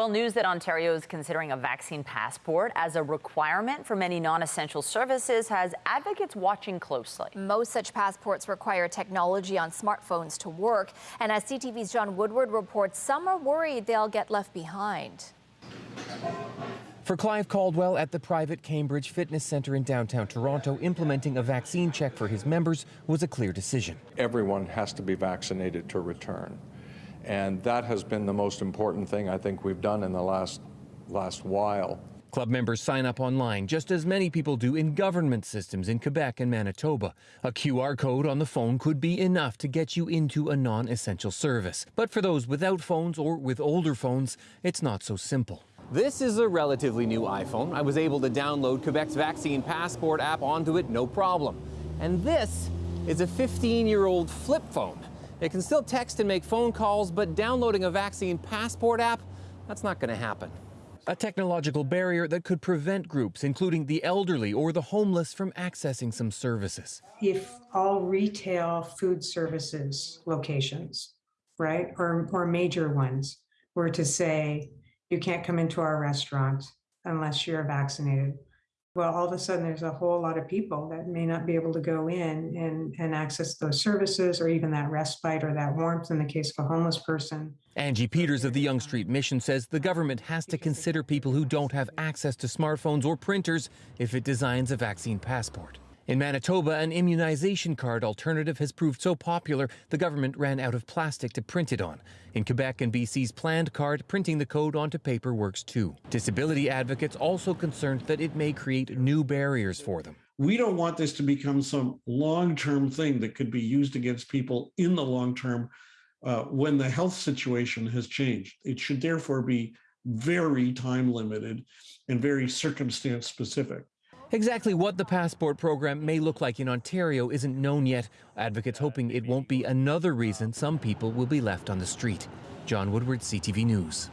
Well, news that Ontario is considering a vaccine passport as a requirement for many non essential services has advocates watching closely. Most such passports require technology on smartphones to work. And as CTV's John Woodward reports, some are worried they'll get left behind. For Clive Caldwell at the private Cambridge Fitness Centre in downtown Toronto, implementing a vaccine check for his members was a clear decision. Everyone has to be vaccinated to return. And that has been the most important thing I think we've done in the last, last while. Club members sign up online, just as many people do in government systems in Quebec and Manitoba. A QR code on the phone could be enough to get you into a non essential service. But for those without phones or with older phones, it's not so simple. This is a relatively new iPhone. I was able to download Quebec's vaccine passport app onto it, no problem. And this is a 15 year old flip phone. It can still text and make phone calls, but downloading a vaccine passport app, that's not going to happen. A technological barrier that could prevent groups, including the elderly or the homeless, from accessing some services. If all retail food services locations, right, or, or major ones, were to say, you can't come into our restaurant unless you're vaccinated, well, all of a sudden there's a whole lot of people that may not be able to go in and, and access those services or even that respite or that warmth in the case of a homeless person. Angie Peters of the Yonge Street Mission says the government has to consider people who don't have access to smartphones or printers if it designs a vaccine passport. In Manitoba, an immunization card alternative has proved so popular the government ran out of plastic to print it on. In Quebec and BC's planned card, printing the code onto paper works too. Disability advocates also concerned that it may create new barriers for them. We don't want this to become some long term thing that could be used against people in the long term uh, when the health situation has changed. It should therefore be very time limited and very circumstance specific. Exactly what the passport program may look like in Ontario isn't known yet. Advocates hoping it won't be another reason some people will be left on the street. John Woodward, CTV News.